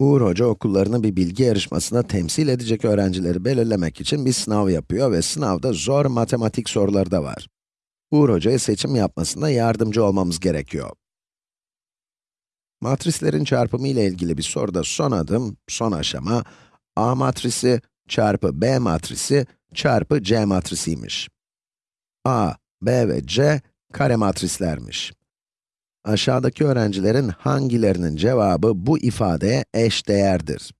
Uğur Hoca okullarını bir bilgi yarışmasında temsil edecek öğrencileri belirlemek için bir sınav yapıyor ve sınavda zor matematik soruları da var. Uğur Hoca'ya seçim yapmasında yardımcı olmamız gerekiyor. Matrislerin çarpımı ile ilgili bir soruda son adım, son aşama, A matrisi çarpı B matrisi çarpı C matrisiymiş. A, B ve C kare matrislermiş. Aşağıdaki öğrencilerin hangilerinin cevabı bu ifadeye eş değerdir?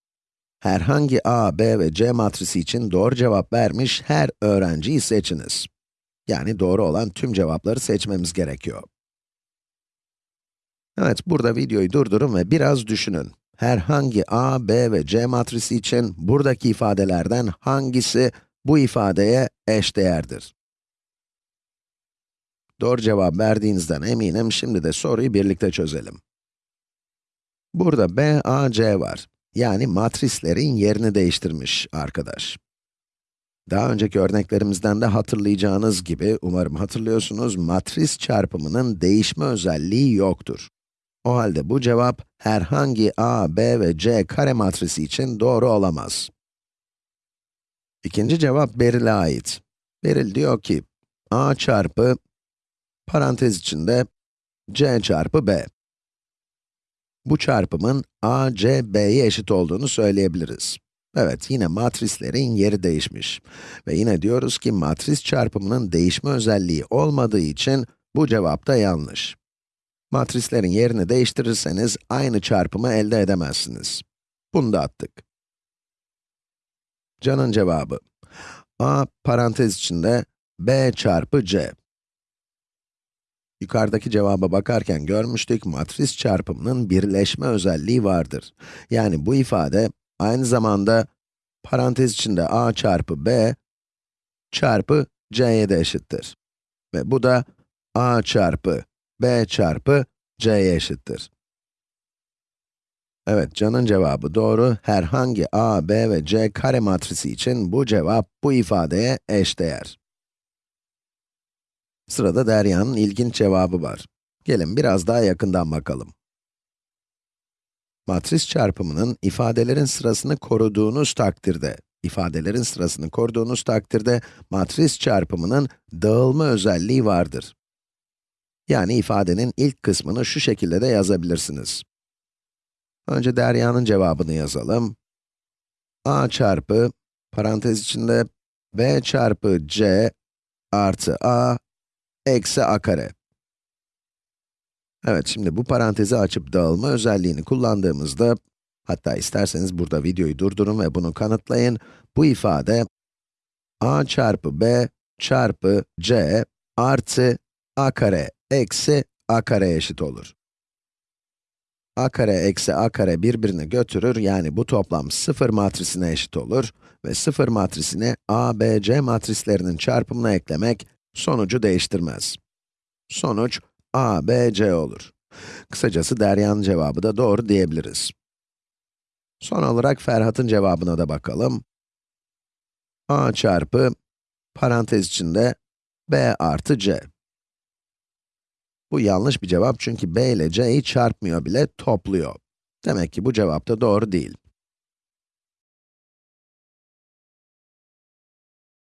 Herhangi A, B ve C matrisi için doğru cevap vermiş her öğrenciyi seçiniz. Yani doğru olan tüm cevapları seçmemiz gerekiyor. Evet, burada videoyu durdurun ve biraz düşünün. Herhangi A, B ve C matrisi için buradaki ifadelerden hangisi bu ifadeye eş değerdir? Doğru cevap verdiğinizden eminim, şimdi de soruyu birlikte çözelim. Burada B, A, C var. Yani matrislerin yerini değiştirmiş arkadaş. Daha önceki örneklerimizden de hatırlayacağınız gibi, umarım hatırlıyorsunuz, matris çarpımının değişme özelliği yoktur. O halde bu cevap, herhangi a, b ve c kare matrisi için doğru olamaz. İkinci cevap Beril'e ait. Beril diyor ki, a çarpı, parantez içinde, c çarpı b. Bu çarpımın a, c, b'ye eşit olduğunu söyleyebiliriz. Evet, yine matrislerin yeri değişmiş. Ve yine diyoruz ki matris çarpımının değişme özelliği olmadığı için bu cevap da yanlış. Matrislerin yerini değiştirirseniz aynı çarpımı elde edemezsiniz. Bunu da attık. Can'ın cevabı. a parantez içinde b çarpı c. Yukarıdaki cevaba bakarken görmüştük, matris çarpımının birleşme özelliği vardır. Yani bu ifade, aynı zamanda parantez içinde a çarpı b çarpı c'ye de eşittir. Ve bu da a çarpı b çarpı c'ye eşittir. Evet, Can'ın cevabı doğru. Herhangi a, b ve c kare matrisi için bu cevap bu ifadeye eşdeğer. Sırada Derya'nın ilginç cevabı var. Gelin biraz daha yakından bakalım. Matris çarpımının ifadelerin sırasını koruduğunuz takdirde, ifadelerin sırasını koruduğunuz takdirde matris çarpımının dağılma özelliği vardır. Yani ifadenin ilk kısmını şu şekilde de yazabilirsiniz. Önce Derya'nın cevabını yazalım. a çarpı, parantez içinde, b çarpı c artı a eksi a kare. Evet, şimdi bu parantezi açıp dağılma özelliğini kullandığımızda, hatta isterseniz burada videoyu durdurun ve bunu kanıtlayın. Bu ifade, a çarpı b çarpı c artı a kare eksi a kare eşit olur. a kare eksi a kare birbirini götürür, yani bu toplam 0 matrisine eşit olur ve 0 matrisini a, b, c matrislerinin çarpımına eklemek sonucu değiştirmez. Sonuç a, b, c olur. Kısacası Derya'nın cevabı da doğru diyebiliriz. Son olarak Ferhat'ın cevabına da bakalım. a çarpı, parantez içinde, b artı c. Bu yanlış bir cevap çünkü b ile c'yi çarpmıyor bile, topluyor. Demek ki bu cevap da doğru değil.